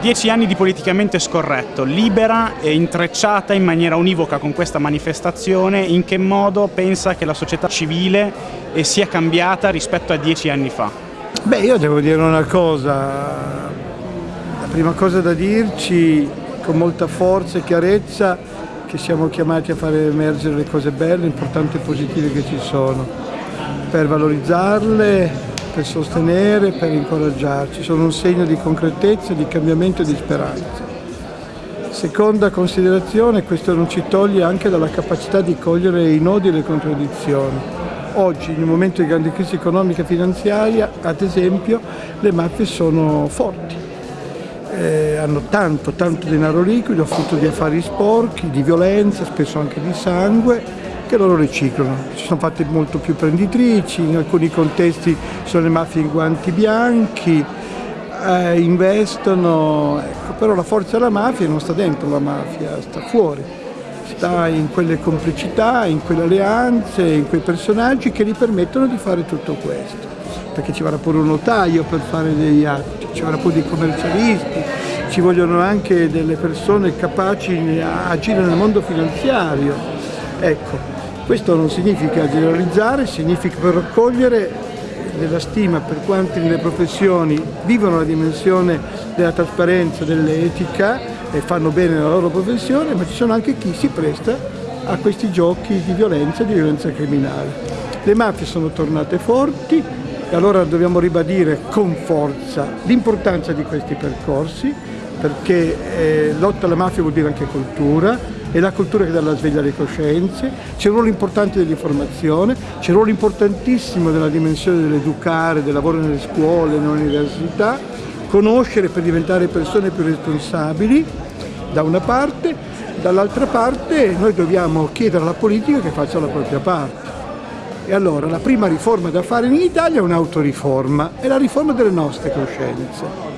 Dieci anni di politicamente scorretto, libera e intrecciata in maniera univoca con questa manifestazione, in che modo pensa che la società civile sia cambiata rispetto a dieci anni fa? Beh, io devo dire una cosa, la prima cosa da dirci con molta forza e chiarezza che siamo chiamati a fare emergere le cose belle, importanti e positive che ci sono, per valorizzarle per sostenere, per incoraggiarci, sono un segno di concretezza, di cambiamento e di speranza. Seconda considerazione, questo non ci toglie anche dalla capacità di cogliere i nodi e le contraddizioni. Oggi, in un momento di grande crisi economica e finanziaria, ad esempio, le mafie sono forti. Eh, hanno tanto, tanto denaro liquido, frutto di affari sporchi, di violenza, spesso anche di sangue, che loro riciclano. Ci sono fatte molto più prenditrici, in alcuni contesti sono le mafie in guanti bianchi, eh, investono, ecco, però la forza della mafia non sta dentro la mafia, sta fuori, sta in quelle complicità, in quelle alleanze, in quei personaggi che gli permettono di fare tutto questo. Perché ci vorrà pure un notaio per fare degli atti, ci vorrà pure dei commercialisti, ci vogliono anche delle persone capaci di agire nel mondo finanziario. Ecco, questo non significa generalizzare, significa però raccogliere della stima per quanti nelle professioni vivono la dimensione della trasparenza, dell'etica e fanno bene la loro professione, ma ci sono anche chi si presta a questi giochi di violenza e di violenza criminale. Le mafie sono tornate forti e allora dobbiamo ribadire con forza l'importanza di questi percorsi perché eh, lotta alla mafia vuol dire anche cultura, è la cultura che dà la sveglia alle coscienze, c'è un ruolo importante dell'informazione, c'è un ruolo importantissimo della dimensione dell'educare, del lavoro nelle scuole, nelle università, conoscere per diventare persone più responsabili da una parte, dall'altra parte noi dobbiamo chiedere alla politica che faccia la propria parte. E allora la prima riforma da fare in Italia è un'autoriforma, è la riforma delle nostre coscienze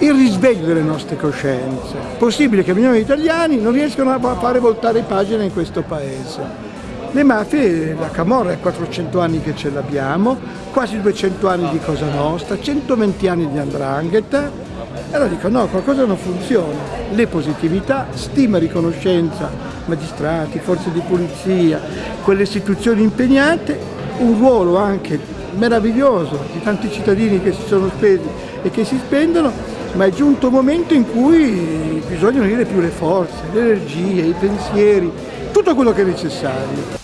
il risveglio delle nostre coscienze. Possibile che milioni di italiani non riescano a fare voltare pagina in questo paese. Le mafie, la Camorra è 400 anni che ce l'abbiamo, quasi 200 anni di Cosa Nostra, 120 anni di Andrangheta, allora dico no, qualcosa non funziona. Le positività, stima riconoscenza, magistrati, forze di polizia, quelle istituzioni impegnate, un ruolo anche meraviglioso di tanti cittadini che si sono spesi e che si spendono, ma è giunto un momento in cui bisogna unire più le forze, le energie, i pensieri, tutto quello che è necessario.